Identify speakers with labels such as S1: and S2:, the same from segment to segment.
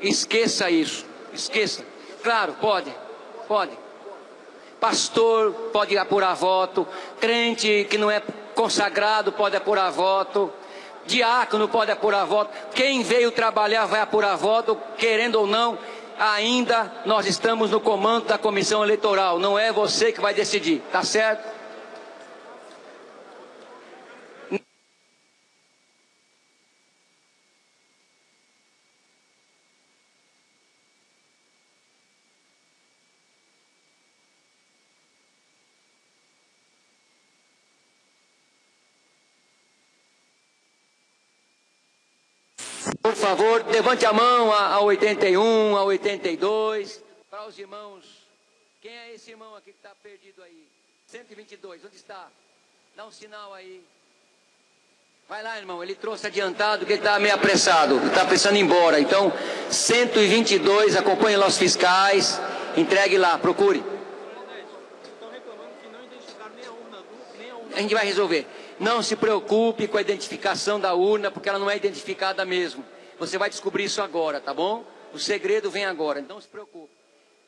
S1: Esqueça isso. Esqueça. Claro, pode. Pode. Pastor pode apurar voto. Crente que não é consagrado pode apurar voto. Diácono pode apurar voto. Quem veio trabalhar vai apurar voto, querendo ou não. Ainda nós estamos no comando da comissão eleitoral. Não é você que vai decidir. Tá certo? Por favor, levante a mão a, a 81, a 82. Para os irmãos. Quem é esse irmão aqui que está perdido aí? 122, onde está? Dá um sinal aí. Vai lá, irmão. Ele trouxe adiantado que ele está meio apressado. Está precisando ir embora. Então, 122, acompanhe lá os fiscais. Entregue lá, procure. A gente vai resolver. Não se preocupe com a identificação da urna, porque ela não é identificada mesmo. Você vai descobrir isso agora, tá bom? O segredo vem agora, então se preocupe.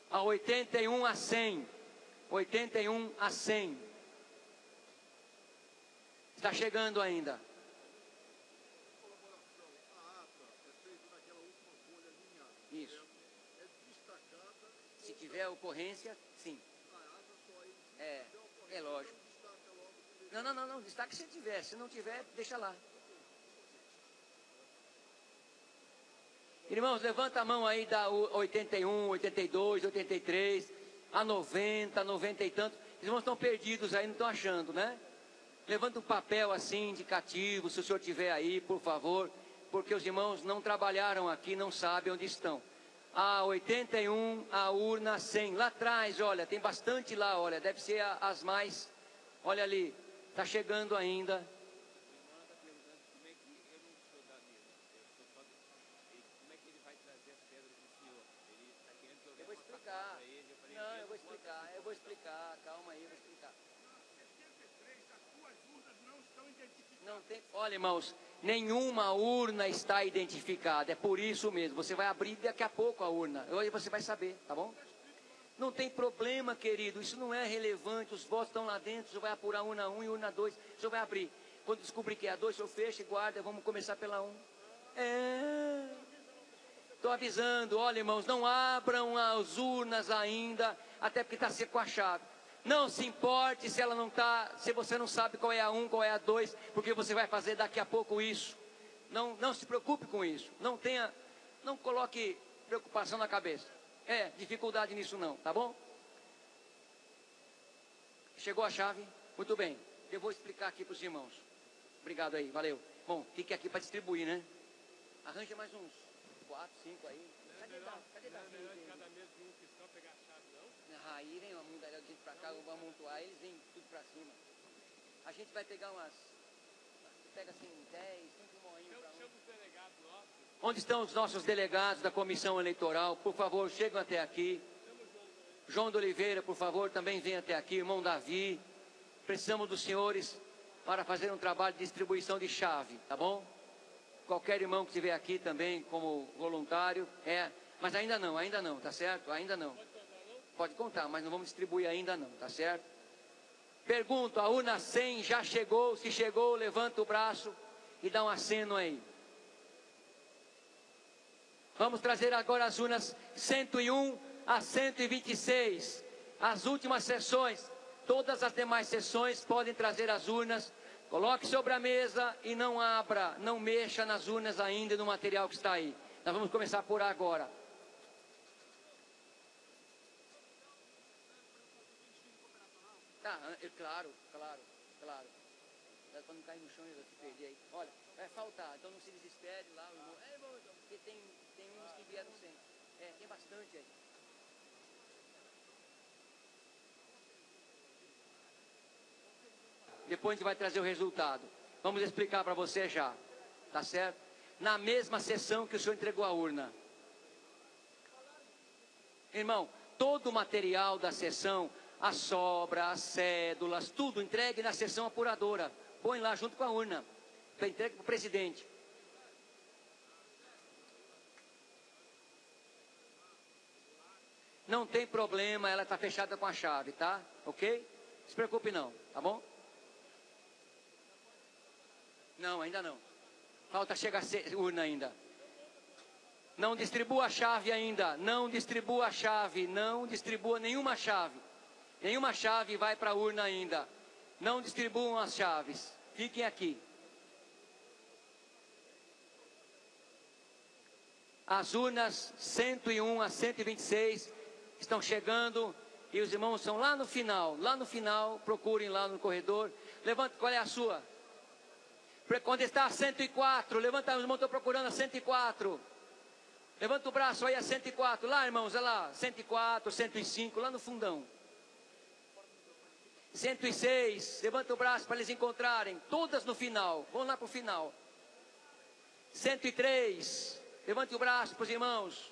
S1: A 81 a 100. 81 a 100. Está chegando ainda. Isso. Se tiver ocorrência, sim. É, é lógico. Não, não, não, não, destaque se tiver. Se não tiver, deixa lá. Irmãos, levanta a mão aí da 81, 82, 83, a 90, 90 e tanto. Os irmãos estão perdidos aí, não estão achando, né? Levanta um papel assim, indicativo, se o senhor tiver aí, por favor, porque os irmãos não trabalharam aqui, não sabem onde estão. A 81, a urna 100. Lá atrás, olha, tem bastante lá, olha, deve ser as mais. Olha ali, Está chegando ainda. Eu vou explicar. Não, eu vou explicar. Eu vou explicar. Calma aí, eu vou explicar. Não tem. Olha, irmãos, nenhuma urna está identificada. É por isso mesmo. Você vai abrir daqui a pouco a urna. Hoje você vai saber, tá bom? Não tem problema, querido, isso não é relevante. Os votos estão lá dentro, o senhor vai apurar urna 1 e urna 2, o senhor vai abrir. Quando descobrir que é a 2, o senhor fecha e guarda, vamos começar pela 1. É. Estou avisando, olha irmãos, não abram as urnas ainda, até porque está seco a chave. Não se importe se ela não está, se você não sabe qual é a 1, qual é a 2, porque você vai fazer daqui a pouco isso. Não, não se preocupe com isso. Não tenha, não coloque preocupação na cabeça. É, dificuldade nisso não, tá bom? Chegou a chave? Muito bem. Eu vou explicar aqui para os irmãos. Obrigado aí, valeu. Bom, fique aqui para distribuir, né? Arranja mais uns quatro, cinco aí. Cadê cadê da
S2: Não é melhor de cada mês vir um fiscal pegar a chave, não?
S1: Aí vem uma gente para cá, vamos amontoar, eles vêm tudo para cima. A gente vai pegar umas. Pega assim 10, 5 moinhos para um. Onde estão os nossos delegados da comissão eleitoral? Por favor, chegam até aqui. João de Oliveira, por favor, também vem até aqui. Irmão Davi. Precisamos dos senhores para fazer um trabalho de distribuição de chave, tá bom? Qualquer irmão que estiver aqui também como voluntário, é. Mas ainda não, ainda não, tá certo? Ainda não. Pode contar, mas não vamos distribuir ainda não, tá certo? Pergunto, a urna 100 já chegou? Se chegou, levanta o braço e dá um aceno aí. Vamos trazer agora as urnas 101 a 126. As últimas sessões, todas as demais sessões podem trazer as urnas. Coloque sobre a mesa e não abra, não mexa nas urnas ainda no material que está aí. Nós vamos começar por agora. Tá, é claro, claro, claro. Para não cair no chão e se perder aí. Olha, vai faltar, então não se desespere lá, o irmão. É, irmão, porque tem, tem uns que vieram sem. É, tem bastante aí. Depois a gente vai trazer o resultado. Vamos explicar para você já. Tá certo? Na mesma sessão que o senhor entregou a urna. Irmão, todo o material da sessão, a sobra, as cédulas, tudo entregue na sessão apuradora. Põe lá junto com a urna. Entregue para o presidente. Não tem problema, ela está fechada com a chave, tá? Ok? Não se preocupe não, tá bom? Não, ainda não. Falta chegar a urna ainda. Não distribua a chave ainda. Não distribua a chave. Não distribua nenhuma chave. Nenhuma chave vai para a urna ainda. Não distribuam as chaves. Fiquem aqui. As urnas 101 a 126 estão chegando e os irmãos estão lá no final. Lá no final, procurem lá no corredor. Levante, qual é a sua? Quando está a 104, levanta, os irmãos estão procurando a 104. Levanta o braço aí a 104. Lá, irmãos, olha lá. 104, 105, lá no fundão. 106, levanta o braço para eles encontrarem. Todas no final. Vamos lá para o final. 103, levante o braço para os irmãos.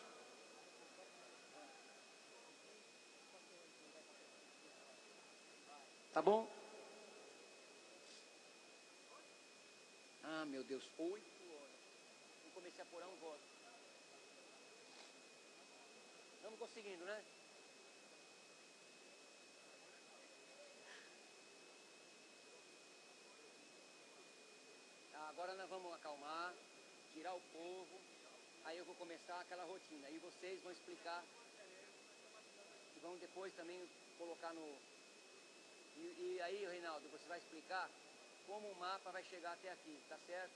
S1: Tá bom? Ah, meu Deus, oito horas. Não comecei a apurar um voto. Estamos conseguindo, né? Tá, agora nós vamos acalmar, tirar o povo. Aí eu vou começar aquela rotina. Aí vocês vão explicar. E vão depois também colocar no. E, e aí, Reinaldo, você vai explicar como o mapa vai chegar até aqui, tá certo?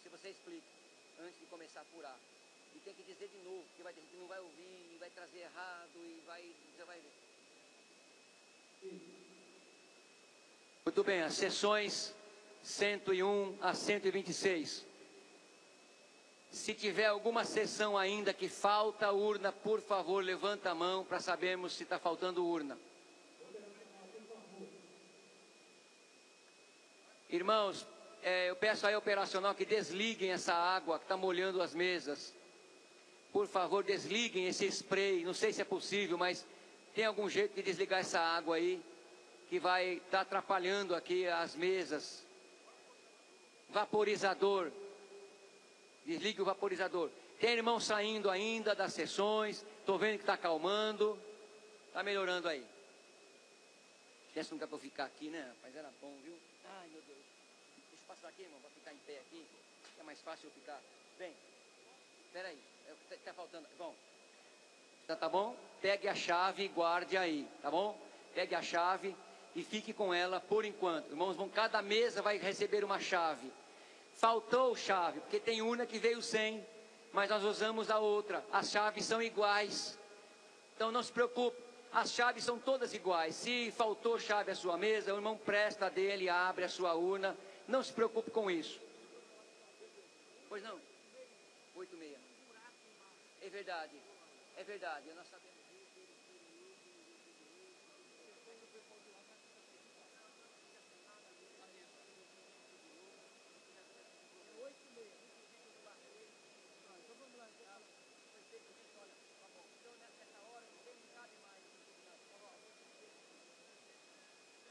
S1: Se você explica, antes de começar a apurar. E tem que dizer de novo, porque vai ter que não vai ouvir, e vai trazer errado, e vai. Você vai ver. Muito bem, as sessões 101 a 126. Se tiver alguma sessão ainda que falta urna, por favor, levanta a mão para sabermos se está faltando urna. Irmãos, é, eu peço aí ao operacional que desliguem essa água que está molhando as mesas. Por favor, desliguem esse spray. Não sei se é possível, mas tem algum jeito de desligar essa água aí que vai estar tá atrapalhando aqui as mesas. Vaporizador. Desligue o vaporizador. Tem irmão saindo ainda das sessões. Estou vendo que está acalmando. Está melhorando aí. Tivesse lugar para ficar aqui, né? Mas era bom, viu? Ai, meu Deus. Deixa eu passar aqui, irmão, para ficar em pé aqui. É mais fácil eu ficar. Vem. Espera aí. Está tá faltando. Bom. Tá, tá bom? Pegue a chave e guarde aí, tá bom? Pegue a chave e fique com ela por enquanto. Irmãos, vão, cada mesa vai receber uma chave. Faltou chave, porque tem uma que veio sem, mas nós usamos a outra. As chaves são iguais. Então não se preocupe, as chaves são todas iguais. Se faltou chave à sua mesa, o irmão presta dele, abre a sua urna. Não se preocupe com isso. Pois não? Oito e meia. É verdade. É verdade. Nós sabemos.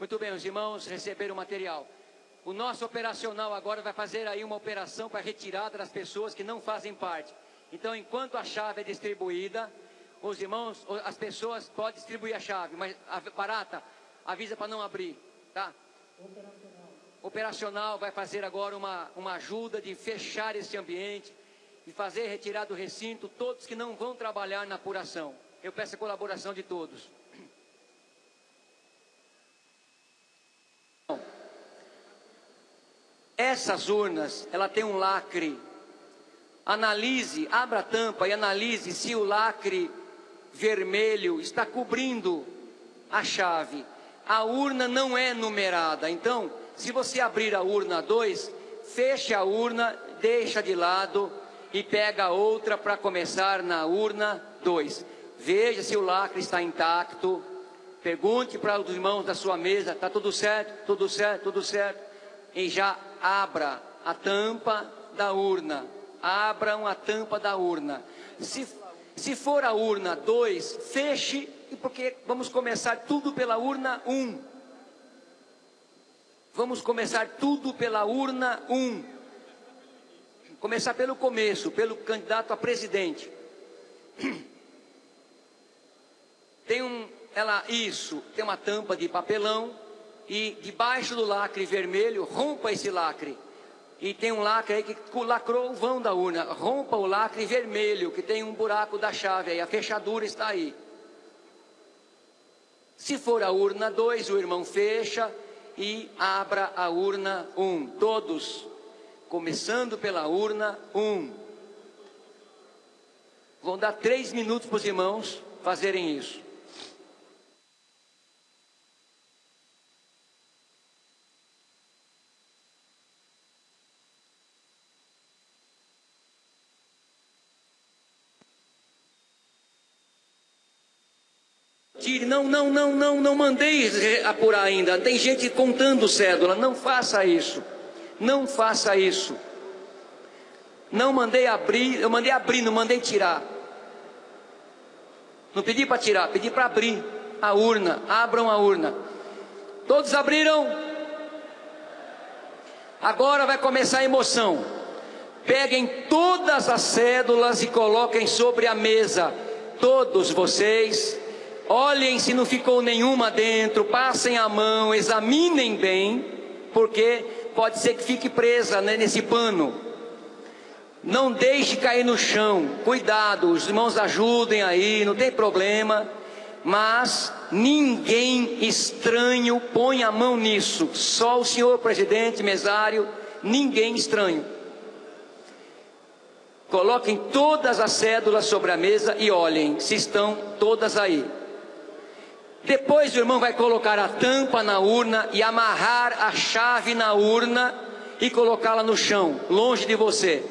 S1: Muito bem, os irmãos receberam o material. O nosso operacional agora vai fazer aí uma operação para retirada das pessoas que não fazem parte. Então, enquanto a chave é distribuída, os irmãos, as pessoas podem distribuir a chave, mas a barata avisa para não abrir, tá? Operacional. Operacional vai fazer agora uma, uma ajuda de fechar esse ambiente e fazer retirar do recinto todos que não vão trabalhar na apuração. Eu peço a colaboração de todos. Essas urnas, ela tem um lacre. Analise, abra a tampa e analise se o lacre vermelho está cobrindo a chave. A urna não é numerada. Então, se você abrir a urna 2, feche a urna, deixa de lado e pega outra para começar na urna 2. Veja se o lacre está intacto. Pergunte para os irmãos da sua mesa: está tudo certo? Tudo certo? Tudo certo? E já abra a tampa da urna. Abram a tampa da urna. Se, se for a urna 2, feche, porque vamos começar tudo pela urna 1. Um. Vamos começar tudo pela urna 1. Um. Começar pelo começo, pelo candidato a presidente. Tem um, ela, isso, tem uma tampa de papelão e debaixo do lacre vermelho, rompa esse lacre. E tem um lacre aí que lacrou o vão da urna. Rompa o lacre vermelho, que tem um buraco da chave aí, a fechadura está aí. Se for a urna 2, o irmão fecha e abra a urna 1. Um. Todos, começando pela urna 1. Um. Vão dar três minutos para os irmãos fazerem isso. Não, não, não, não, não mandei apurar ainda. Tem gente contando cédula. Não faça isso. Não faça isso. Não mandei abrir, eu mandei abrir, não mandei tirar. Não pedi para tirar, pedi para abrir a urna. Abram a urna. Todos abriram? Agora vai começar a emoção. Peguem todas as cédulas e coloquem sobre a mesa. Todos vocês Olhem se não ficou nenhuma dentro, passem a mão, examinem bem, porque pode ser que fique presa né, nesse pano. Não deixe cair no chão, cuidado, os irmãos ajudem aí, não tem problema, mas ninguém estranho põe a mão nisso, só o senhor presidente, mesário, ninguém estranho. Coloquem todas as cédulas sobre a mesa e olhem se estão todas aí. Depois o irmão vai colocar a tampa na urna e amarrar a chave na urna e colocá-la no chão, longe de você.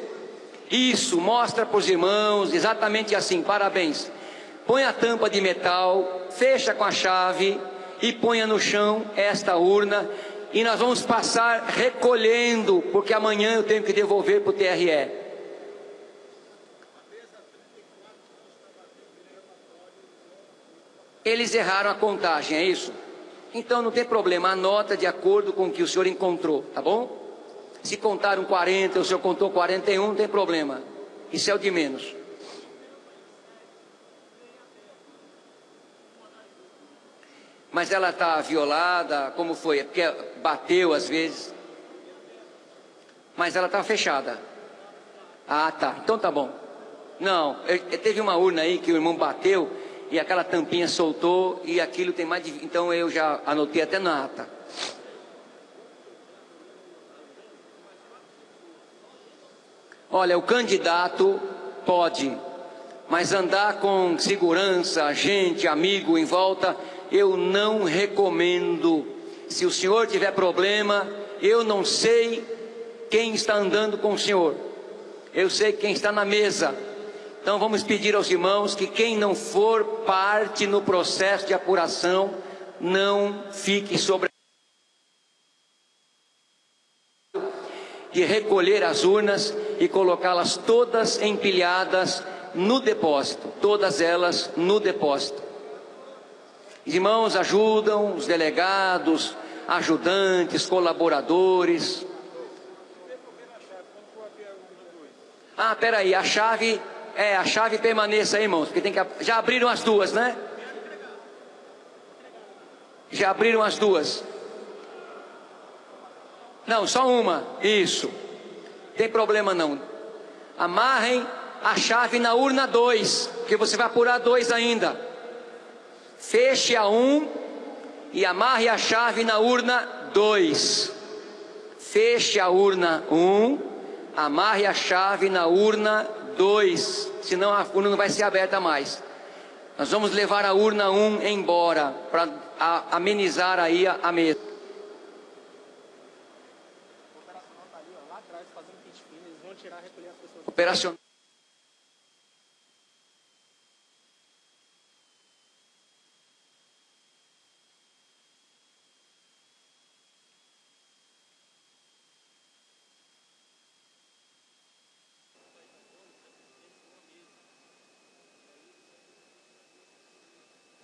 S1: Isso, mostra para os irmãos, exatamente assim, parabéns. Põe a tampa de metal, fecha com a chave e ponha no chão esta urna e nós vamos passar recolhendo, porque amanhã eu tenho que devolver para o TRE. Eles erraram a contagem, é isso? Então não tem problema, anota de acordo com o que o senhor encontrou, tá bom? Se contaram 40, o senhor contou 41, não tem problema. Isso é o de menos. Mas ela está violada, como foi? É porque bateu às vezes. Mas ela está fechada. Ah, tá. Então tá bom. Não, eu, teve uma urna aí que o irmão bateu e aquela tampinha soltou e aquilo tem mais de. Então eu já anotei até na ata. Olha, o candidato pode, mas andar com segurança, gente, amigo em volta, eu não recomendo. Se o senhor tiver problema, eu não sei quem está andando com o senhor. Eu sei quem está na mesa. Então vamos pedir aos irmãos que quem não for parte no processo de apuração, não fique sobre de recolher as urnas e colocá-las todas empilhadas no depósito, todas elas no depósito. Os irmãos ajudam, os delegados, ajudantes, colaboradores. Ah, peraí, a chave é, a chave permaneça aí, irmãos, porque tem que. Já abriram as duas, né? Já abriram as duas. Não, só uma. Isso. Tem problema não. Amarrem a chave na urna 2, porque você vai apurar dois ainda. Feche a um e amarre a chave na urna 2. Feche a urna 1, um, amarre a chave na urna dois, senão a urna não vai ser aberta mais. Nós vamos levar a urna 1 um embora para amenizar aí a, a mesa. Operacional.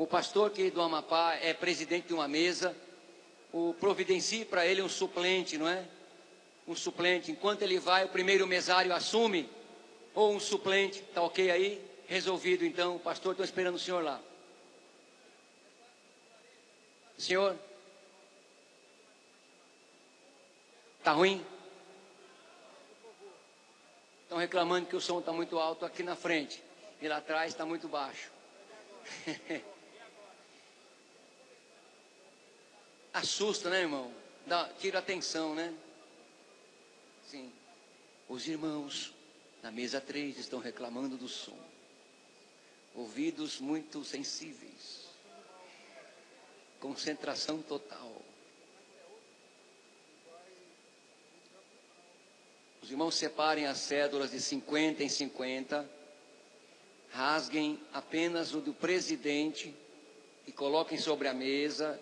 S1: O pastor que do Amapá é presidente de uma mesa, o providencie para ele um suplente, não é? Um suplente. Enquanto ele vai, o primeiro mesário assume, ou um suplente, tá ok aí? Resolvido então, pastor, estou esperando o senhor lá. Senhor? Tá ruim? Estão reclamando que o som está muito alto aqui na frente e lá atrás está muito baixo. Assusta, né, irmão? Dá, tira atenção, né? Sim. Os irmãos na mesa 3 estão reclamando do som. Ouvidos muito sensíveis. Concentração total. Os irmãos separem as cédulas de 50 em 50, rasguem apenas o do presidente e coloquem sobre a mesa.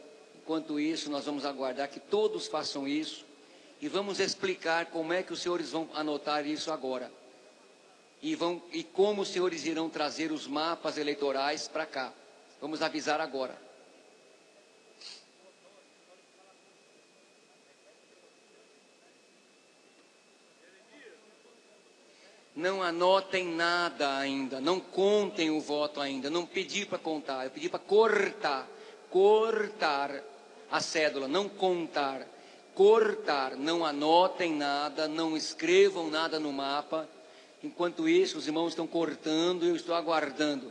S1: Enquanto isso, nós vamos aguardar que todos façam isso e vamos explicar como é que os senhores vão anotar isso agora. E, vão, e como os senhores irão trazer os mapas eleitorais para cá. Vamos avisar agora. não anotem nada ainda, não contem o voto ainda, não pedi para contar, eu pedi para cortar, cortar a cédula, não contar, cortar, não anotem nada, não escrevam nada no mapa. Enquanto isso, os irmãos estão cortando, eu estou aguardando.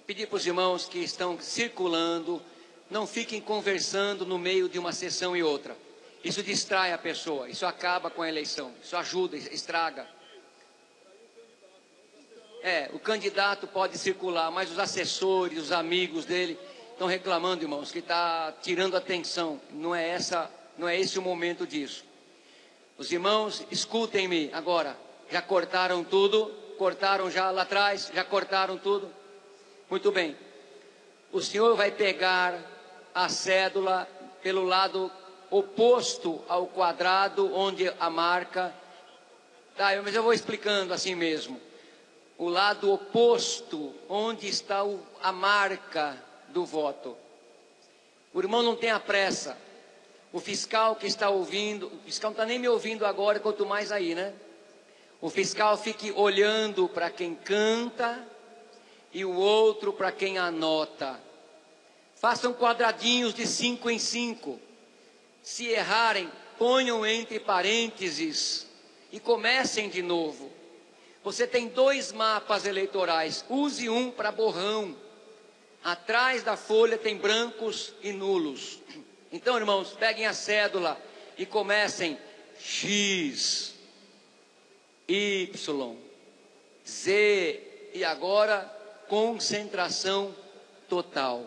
S1: Pedir para os irmãos que estão circulando, não fiquem conversando no meio de uma sessão e outra. Isso distrai a pessoa, isso acaba com a eleição, isso ajuda, estraga. É, o candidato pode circular, mas os assessores, os amigos dele estão reclamando, irmãos, que está tirando atenção. Não é essa, não é esse o momento disso. Os irmãos, escutem-me agora. Já cortaram tudo? Cortaram já lá atrás? Já cortaram tudo? Muito bem. O senhor vai pegar a cédula pelo lado oposto ao quadrado onde a marca. Tá, mas eu vou explicando assim mesmo. O lado oposto, onde está o, a marca do voto. O irmão não tem a pressa. O fiscal que está ouvindo, o fiscal não está nem me ouvindo agora, quanto mais aí, né? O fiscal fique olhando para quem canta e o outro para quem anota. Façam quadradinhos de cinco em cinco. Se errarem, ponham entre parênteses e comecem de novo. Você tem dois mapas eleitorais, use um para borrão. Atrás da folha tem brancos e nulos. Então, irmãos, peguem a cédula e comecem X, Y, Z e agora concentração total.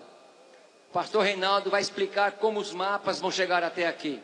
S1: O pastor Reinaldo vai explicar como os mapas vão chegar até aqui.